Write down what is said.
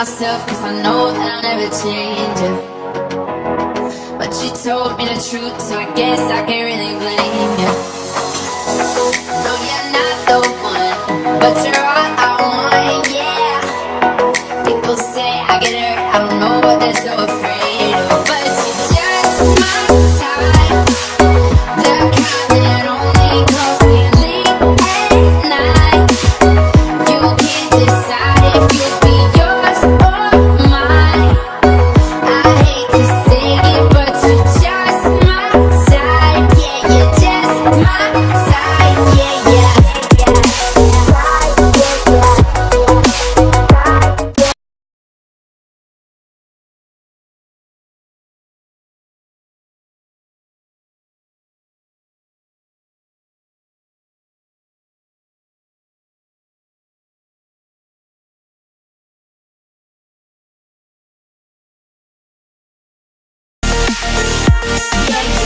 myself cause I know that I'll never change you, But you told me the truth so I guess I can't really blame you No, you're not the one, but you're all I want, yeah. People say I get hurt, I don't know what they're so afraid of. But you just might Yeah.